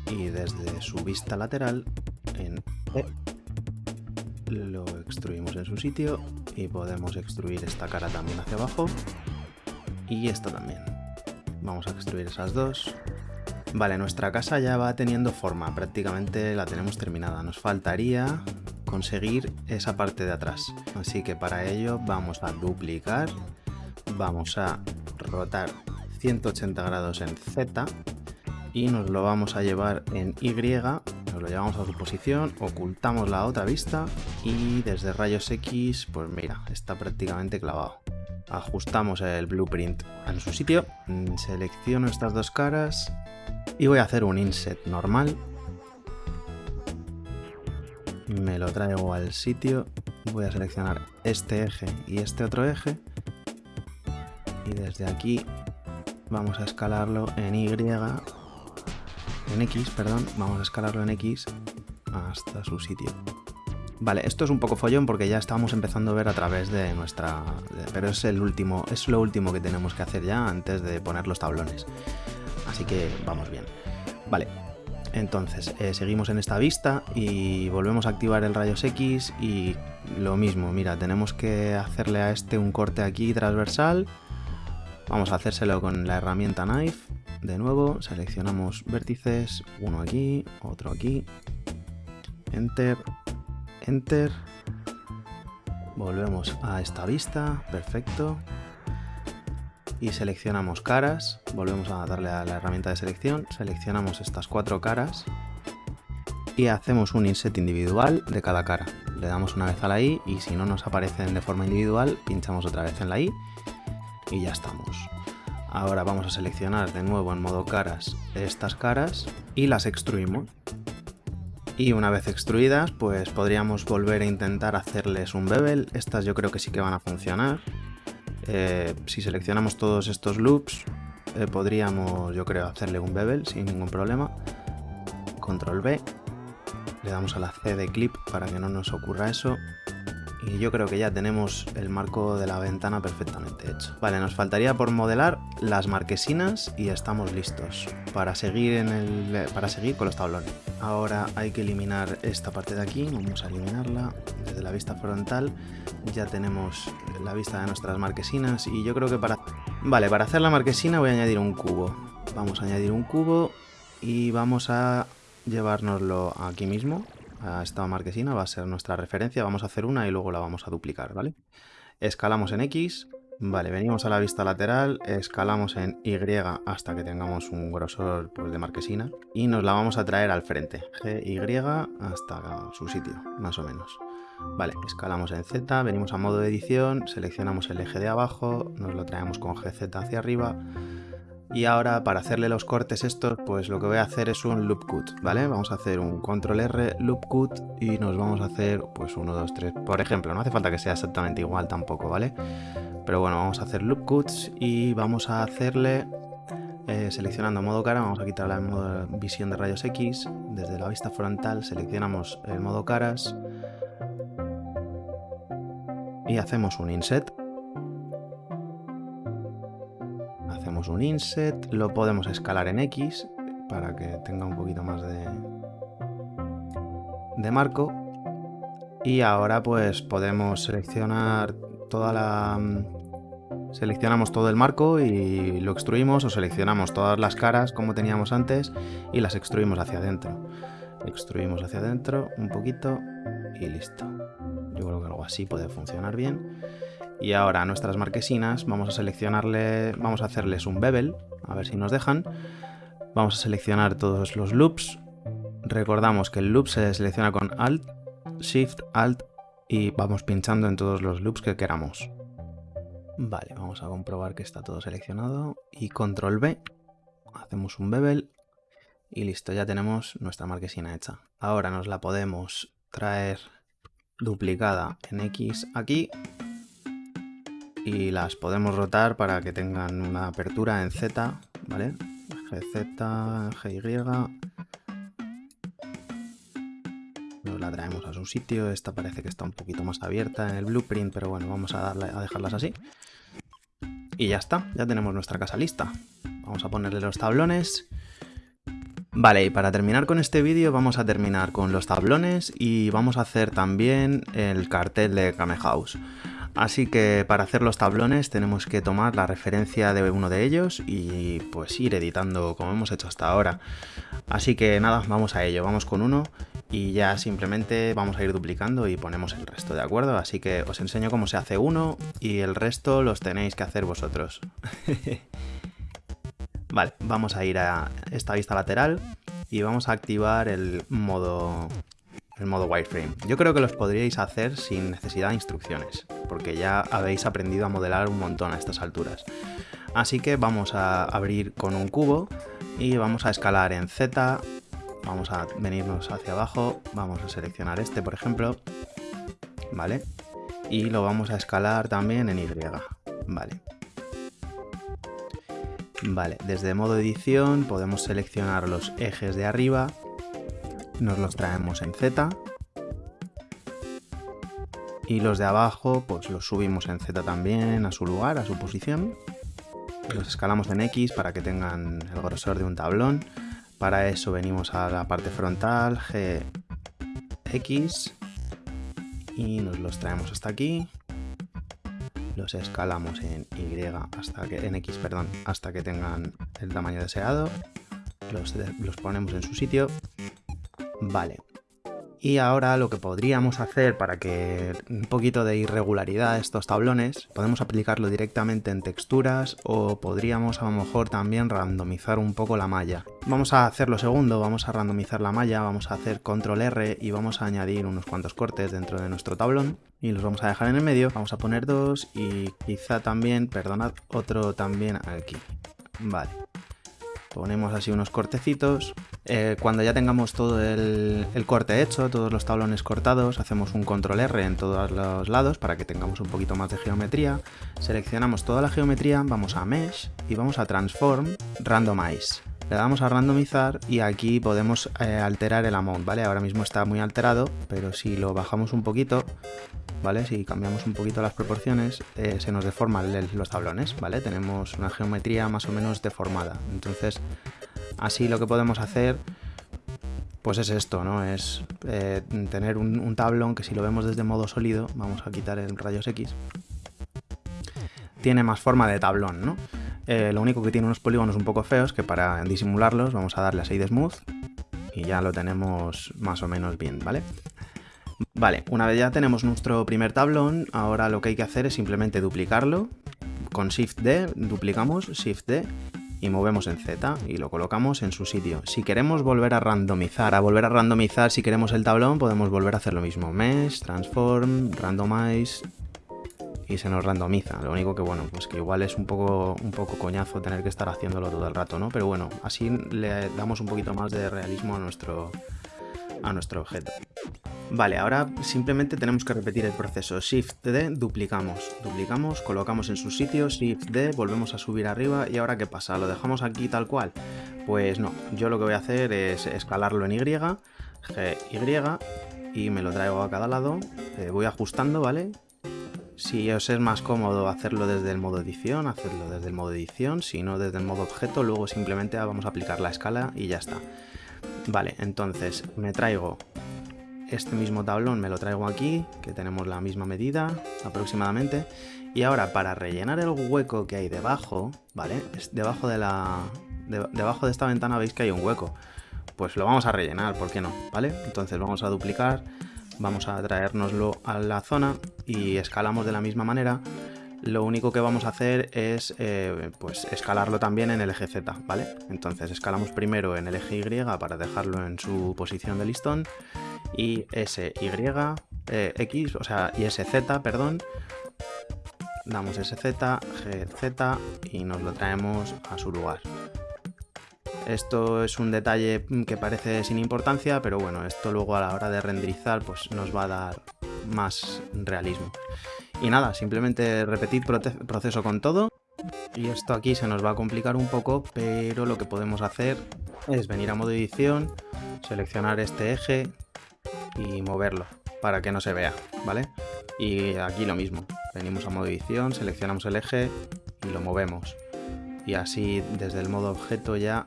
y desde su vista lateral en E lo extruimos en su sitio y podemos extruir esta cara también hacia abajo. Y esta también. Vamos a extruir esas dos. Vale, nuestra casa ya va teniendo forma, prácticamente la tenemos terminada. Nos faltaría conseguir esa parte de atrás. Así que para ello vamos a duplicar, vamos a rotar 180 grados en Z y nos lo vamos a llevar en Y, nos lo llevamos a su posición, ocultamos la otra vista y desde rayos X, pues mira, está prácticamente clavado. Ajustamos el blueprint en su sitio, selecciono estas dos caras y voy a hacer un inset normal. Me lo traigo al sitio, voy a seleccionar este eje y este otro eje y desde aquí vamos a escalarlo en Y en X, perdón, vamos a escalarlo en X hasta su sitio. Vale, esto es un poco follón porque ya estamos empezando a ver a través de nuestra... pero es el último, es lo último que tenemos que hacer ya antes de poner los tablones. Así que vamos bien. Vale, entonces eh, seguimos en esta vista y volvemos a activar el rayos X y lo mismo, mira, tenemos que hacerle a este un corte aquí transversal. Vamos a hacérselo con la herramienta Knife. De nuevo, seleccionamos vértices, uno aquí, otro aquí, enter, enter, volvemos a esta vista, perfecto, y seleccionamos caras, volvemos a darle a la herramienta de selección, seleccionamos estas cuatro caras y hacemos un inset individual de cada cara. Le damos una vez a la I y si no nos aparecen de forma individual, pinchamos otra vez en la I y ya estamos. Ahora vamos a seleccionar de nuevo en modo caras estas caras y las extruimos. Y una vez extruidas, pues podríamos volver a intentar hacerles un bevel. Estas yo creo que sí que van a funcionar. Eh, si seleccionamos todos estos loops, eh, podríamos, yo creo, hacerle un bevel sin ningún problema. Control B. Le damos a la C de clip para que no nos ocurra eso y yo creo que ya tenemos el marco de la ventana perfectamente hecho. Vale, nos faltaría por modelar las marquesinas y estamos listos para seguir, en el, para seguir con los tablones. Ahora hay que eliminar esta parte de aquí, vamos a eliminarla desde la vista frontal. Ya tenemos la vista de nuestras marquesinas y yo creo que para... Vale, para hacer la marquesina voy a añadir un cubo. Vamos a añadir un cubo y vamos a llevárnoslo aquí mismo a esta marquesina, va a ser nuestra referencia, vamos a hacer una y luego la vamos a duplicar, ¿vale? Escalamos en X, vale, venimos a la vista lateral, escalamos en Y hasta que tengamos un grosor pues, de marquesina y nos la vamos a traer al frente, GY hasta su sitio, más o menos. Vale, escalamos en Z, venimos a modo de edición, seleccionamos el eje de abajo, nos lo traemos con GZ hacia arriba, y ahora para hacerle los cortes estos, pues lo que voy a hacer es un loop cut, ¿vale? Vamos a hacer un control R loop cut y nos vamos a hacer pues 1, 2, 3, por ejemplo. No hace falta que sea exactamente igual tampoco, ¿vale? Pero bueno, vamos a hacer loop cuts y vamos a hacerle eh, seleccionando modo cara, vamos a quitar la modo visión de rayos X, desde la vista frontal seleccionamos el modo caras y hacemos un inset un inset, lo podemos escalar en X para que tenga un poquito más de, de marco. Y ahora pues podemos seleccionar toda la seleccionamos todo el marco y lo extruimos o seleccionamos todas las caras como teníamos antes y las extruimos hacia adentro. Extruimos hacia adentro un poquito y listo. Yo creo que algo así puede funcionar bien y ahora a nuestras marquesinas vamos a seleccionarle, vamos a hacerles un bevel, a ver si nos dejan. Vamos a seleccionar todos los loops. Recordamos que el loop se selecciona con Alt, Shift, Alt y vamos pinchando en todos los loops que queramos. Vale, vamos a comprobar que está todo seleccionado y Control B, hacemos un bevel y listo, ya tenemos nuestra marquesina hecha. Ahora nos la podemos traer duplicada en X aquí y las podemos rotar para que tengan una apertura en Z, ¿vale? GZ, GY. Nos la traemos a su sitio. Esta parece que está un poquito más abierta en el blueprint, pero bueno, vamos a, a dejarlas así. Y ya está, ya tenemos nuestra casa lista. Vamos a ponerle los tablones. Vale, y para terminar con este vídeo vamos a terminar con los tablones y vamos a hacer también el cartel de Kame House. Así que para hacer los tablones tenemos que tomar la referencia de uno de ellos y pues ir editando como hemos hecho hasta ahora. Así que nada, vamos a ello, vamos con uno y ya simplemente vamos a ir duplicando y ponemos el resto, ¿de acuerdo? Así que os enseño cómo se hace uno y el resto los tenéis que hacer vosotros. vale, vamos a ir a esta vista lateral y vamos a activar el modo, el modo wireframe. Yo creo que los podríais hacer sin necesidad de instrucciones, porque ya habéis aprendido a modelar un montón a estas alturas. Así que vamos a abrir con un cubo y vamos a escalar en Z, vamos a venirnos hacia abajo, vamos a seleccionar este por ejemplo, ¿vale? Y lo vamos a escalar también en Y, ¿vale? Vale, desde modo edición podemos seleccionar los ejes de arriba, nos los traemos en Z, y los de abajo pues los subimos en Z también a su lugar, a su posición, los escalamos en X para que tengan el grosor de un tablón, para eso venimos a la parte frontal, G, X, y nos los traemos hasta aquí, los escalamos en Y hasta que, en X, perdón, hasta que tengan el tamaño deseado, los, los ponemos en su sitio, vale, y ahora lo que podríamos hacer para que un poquito de irregularidad a estos tablones, podemos aplicarlo directamente en texturas o podríamos a lo mejor también randomizar un poco la malla. Vamos a hacer lo segundo, vamos a randomizar la malla, vamos a hacer control R y vamos a añadir unos cuantos cortes dentro de nuestro tablón y los vamos a dejar en el medio. Vamos a poner dos y quizá también, perdonad, otro también aquí. Vale, ponemos así unos cortecitos. Eh, cuando ya tengamos todo el, corte hecho, todos los tablones cortados, hacemos un control R en todos los lados para que tengamos un poquito más de geometría. Seleccionamos toda la geometría, vamos a Mesh y vamos a Transform, Randomize. Le damos a randomizar y aquí podemos eh, alterar el amount, ¿vale? Ahora mismo está muy alterado, pero si lo bajamos un poquito, ¿vale? Si cambiamos un poquito las proporciones, eh, se nos deforman los tablones, ¿vale? Tenemos una geometría más o menos deformada. Entonces, así lo que podemos hacer, pues es esto, ¿no? Es eh, tener un, tablón que si lo vemos desde modo sólido, vamos a quitar el rayos X, tiene más forma de tablón, ¿no? Eh, lo único que tiene unos polígonos un poco feos que para disimularlos vamos a darle a 6 de Smooth y ya lo tenemos más o menos bien, ¿vale? Vale, una vez ya tenemos nuestro primer tablón, ahora lo que hay que hacer es simplemente duplicarlo. Con Shift D, duplicamos, Shift D, y movemos en Z y lo colocamos en su sitio. Si queremos volver a randomizar, a volver a randomizar si queremos el tablón, podemos volver a hacer lo mismo. Mesh, Transform, Randomize y se nos randomiza. Lo único que, bueno, pues que igual es un poco, un poco coñazo tener que estar haciéndolo todo el rato, ¿no? Pero bueno, así le damos un poquito más de realismo a nuestro, a nuestro objeto. Vale, ahora simplemente tenemos que repetir el proceso. Shift D, duplicamos. Duplicamos, colocamos en su sitio, Shift D, volvemos a subir arriba y ahora ¿qué pasa? ¿Lo dejamos aquí tal cual? Pues no, yo lo que voy a hacer es escalarlo en Y, G, Y, y me lo traigo a cada lado, eh, voy ajustando, ¿vale? Si os es más cómodo hacerlo desde el modo edición, hacerlo desde el modo edición, si no desde el modo objeto, luego simplemente vamos a aplicar la escala y ya está. Vale, entonces me traigo este mismo tablón me lo traigo aquí, que tenemos la misma medida aproximadamente. Y ahora para rellenar el hueco que hay debajo, ¿vale? debajo de la... debajo de esta ventana veis que hay un hueco. Pues lo vamos a rellenar, ¿por qué no? ¿Vale? Entonces vamos a duplicar, vamos a traérnoslo a la zona y escalamos de la misma manera. Lo único que vamos a hacer es eh, pues escalarlo también en el eje Z, ¿vale? Entonces escalamos primero en el eje Y para dejarlo en su posición de listón y SY, eh, X, o sea, y SZ, perdón, damos SZ, GZ y nos lo traemos a su lugar. Esto es un detalle que parece sin importancia, pero bueno, esto luego a la hora de renderizar pues nos va a dar más realismo. Y nada, simplemente repetir proceso con todo. Y esto aquí se nos va a complicar un poco, pero lo que podemos hacer es venir a modo edición, seleccionar este eje, y moverlo para que no se vea, ¿vale? Y aquí lo mismo, venimos a modo edición, seleccionamos el eje y lo movemos. Y así desde el modo objeto ya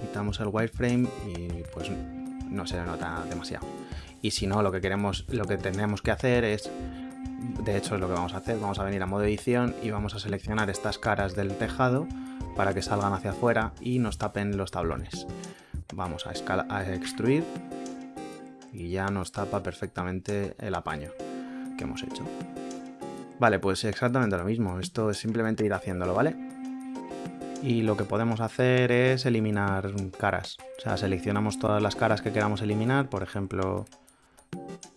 quitamos el wireframe y pues no se nota demasiado. Y si no, lo que queremos, lo que tenemos que hacer es, de hecho es lo que vamos a hacer, vamos a venir a modo edición y vamos a seleccionar estas caras del tejado para que salgan hacia afuera y nos tapen los tablones. Vamos a, escala, a extruir y ya nos tapa perfectamente el apaño que hemos hecho. Vale, pues exactamente lo mismo. Esto es simplemente ir haciéndolo, ¿vale? Y lo que podemos hacer es eliminar caras. O sea, seleccionamos todas las caras que queramos eliminar, por ejemplo,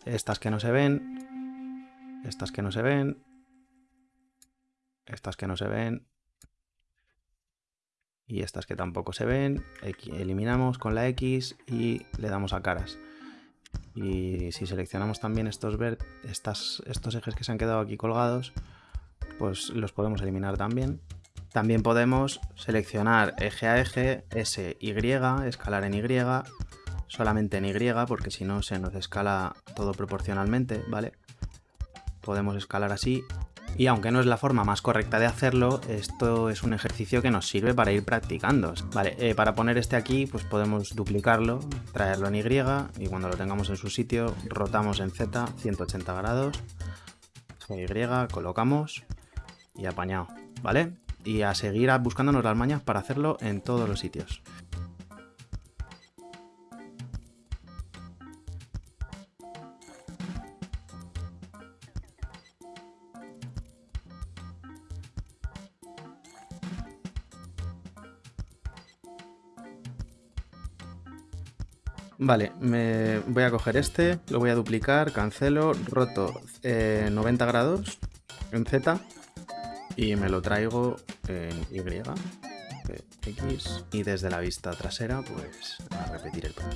estas que no se ven, estas que no se ven, estas que no se ven, y estas que tampoco se ven, eliminamos con la X y le damos a caras. Y si seleccionamos también estos, estas, estos ejes que se han quedado aquí colgados, pues los podemos eliminar también. También podemos seleccionar eje a eje, S, Y, escalar en Y, solamente en Y, porque si no se nos escala todo proporcionalmente, ¿vale? Podemos escalar así y aunque no es la forma más correcta de hacerlo, esto es un ejercicio que nos sirve para ir practicando. Vale, eh, para poner este aquí, pues podemos duplicarlo, traerlo en Y, y cuando lo tengamos en su sitio, rotamos en Z 180 grados, Y, colocamos y apañado, ¿vale? Y a seguir buscándonos las mañas para hacerlo en todos los sitios. Vale, me voy a coger este, lo voy a duplicar, cancelo, roto 90 eh, grados en Z y me lo traigo en Y, X y desde la vista trasera pues a repetir el plan.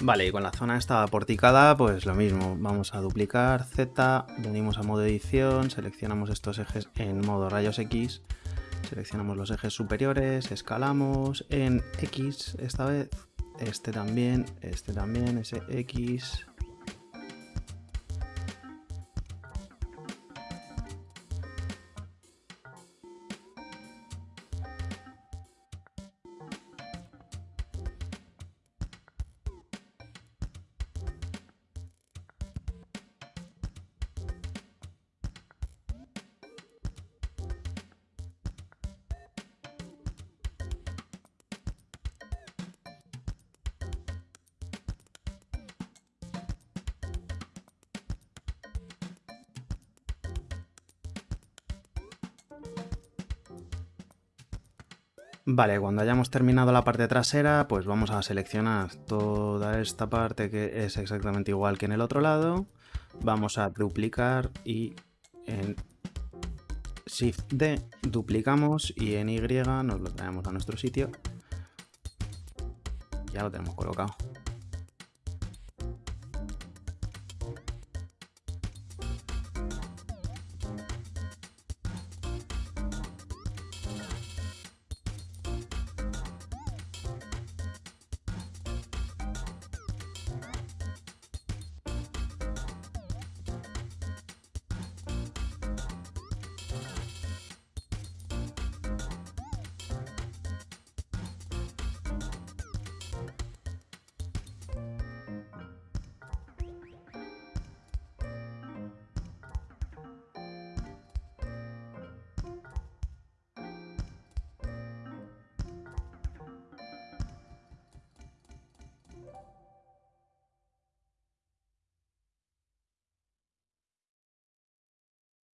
Vale, y con la zona esta porticada, pues lo mismo. Vamos a duplicar Z, venimos a modo edición, seleccionamos estos ejes en modo rayos X, seleccionamos los ejes superiores, escalamos en X esta vez, este también, este también, ese X, Vale, cuando hayamos terminado la parte trasera, pues vamos a seleccionar toda esta parte que es exactamente igual que en el otro lado. Vamos a duplicar y en Shift D duplicamos y en Y nos lo traemos a nuestro sitio. Ya lo tenemos colocado.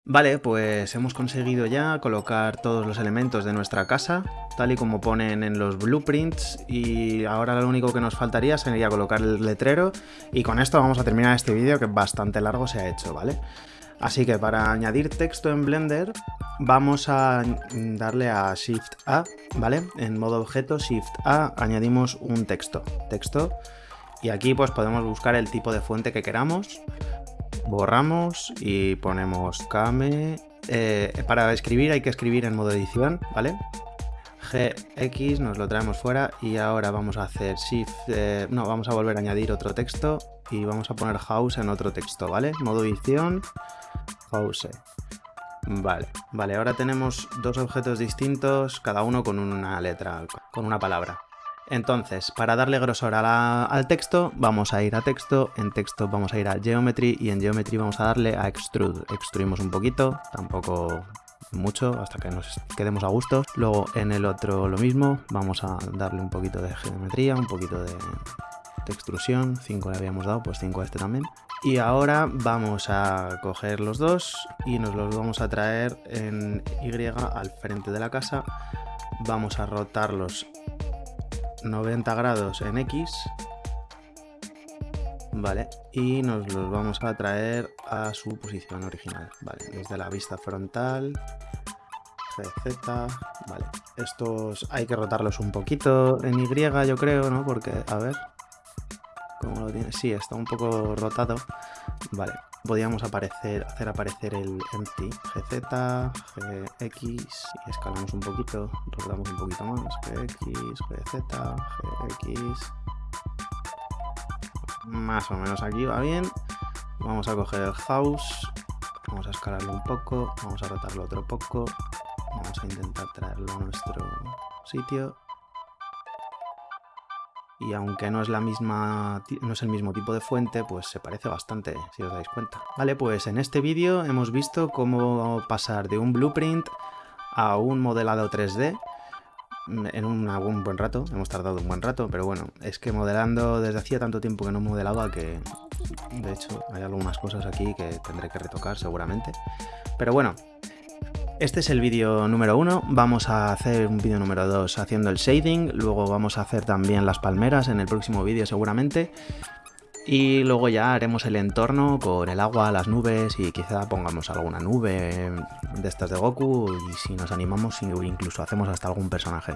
Vale, pues hemos conseguido ya colocar todos los elementos de nuestra casa, tal y como ponen en los blueprints, y ahora lo único que nos faltaría sería colocar el letrero, y con esto vamos a terminar este vídeo que bastante largo se ha hecho, ¿vale? Así que para añadir texto en Blender vamos a darle a Shift A, ¿vale? En modo objeto, Shift A, añadimos un texto, texto, y aquí pues podemos buscar el tipo de fuente que queramos, borramos y ponemos Kame. Eh, para escribir hay que escribir en modo edición, ¿vale? GX nos lo traemos fuera y ahora vamos a hacer Shift, eh, no, vamos a volver a añadir otro texto y vamos a poner house en otro texto, ¿vale? Modo edición, house. Vale, vale, ahora tenemos dos objetos distintos, cada uno con una letra, con una palabra. Entonces, para darle grosor al texto, vamos a ir a texto, en texto vamos a ir a geometry y en geometry vamos a darle a extrude. Extruimos un poquito, tampoco mucho, hasta que nos quedemos a gusto. Luego en el otro lo mismo, vamos a darle un poquito de geometría, un poquito de, de extrusión, 5 le habíamos dado, pues 5 a este también. Y ahora vamos a coger los dos y nos los vamos a traer en Y al frente de la casa. Vamos a rotarlos 90 grados en X. Vale, y nos los vamos a traer a su posición original. Vale, desde la vista frontal, GZ, vale. Estos hay que rotarlos un poquito en Y, yo creo, ¿no? Porque, a ver, ¿cómo lo tiene? Sí, está un poco rotado. Vale, aparecer, hacer aparecer el empty gz, gx y escalamos un poquito, rodamos un poquito más, gx, gz, gx. Más o menos aquí va bien. Vamos a coger el house, vamos a escalarlo un poco, vamos a rotarlo otro poco, vamos a intentar traerlo a nuestro sitio y aunque no es la misma no es el mismo tipo de fuente, pues se parece bastante, si os dais cuenta. Vale, pues en este vídeo hemos visto cómo pasar de un blueprint a un modelado 3D en un, buen rato, hemos tardado un buen rato, pero bueno, es que modelando desde hacía tanto tiempo que no modelaba que de hecho hay algunas cosas aquí que tendré que retocar seguramente. Pero bueno, este es el vídeo número uno, vamos a hacer un vídeo número dos haciendo el shading, luego vamos a hacer también las palmeras en el próximo vídeo seguramente, y luego ya haremos el entorno con el agua, las nubes y quizá pongamos alguna nube de estas de Goku. Y si nos animamos incluso hacemos hasta algún personaje.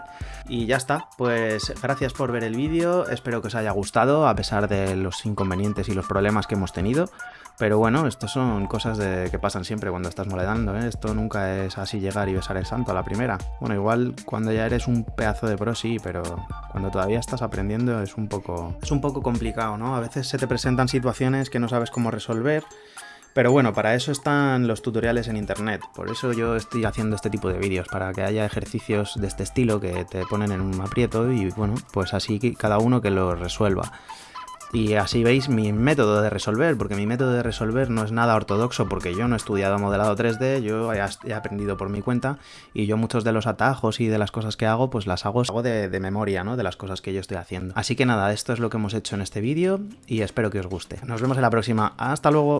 Y ya está, pues gracias por ver el vídeo, espero que os haya gustado a pesar de los inconvenientes y los problemas que hemos tenido. Pero bueno, esto son cosas que pasan siempre cuando estás moledando, ¿eh? Esto nunca es así llegar y besar el santo a la primera. Bueno, igual cuando ya eres un pedazo de pro sí, pero cuando todavía estás aprendiendo es un poco, es un poco complicado, ¿no? A veces se te presentan situaciones que no sabes cómo resolver. Pero bueno, para eso están los tutoriales en internet, por eso yo estoy haciendo este tipo de vídeos, para que haya ejercicios de este estilo que te ponen en un aprieto y bueno, pues así cada uno que lo resuelva. Y así veis mi método de resolver, porque mi método de resolver no es nada ortodoxo, porque yo no he estudiado modelado 3D, yo he aprendido por mi cuenta, y yo muchos de los atajos y de las cosas que hago, pues las hago, hago de, de memoria, ¿no? De las cosas que yo estoy haciendo. Así que nada, esto es lo que hemos hecho en este vídeo, y espero que os guste. Nos vemos en la próxima. ¡Hasta luego!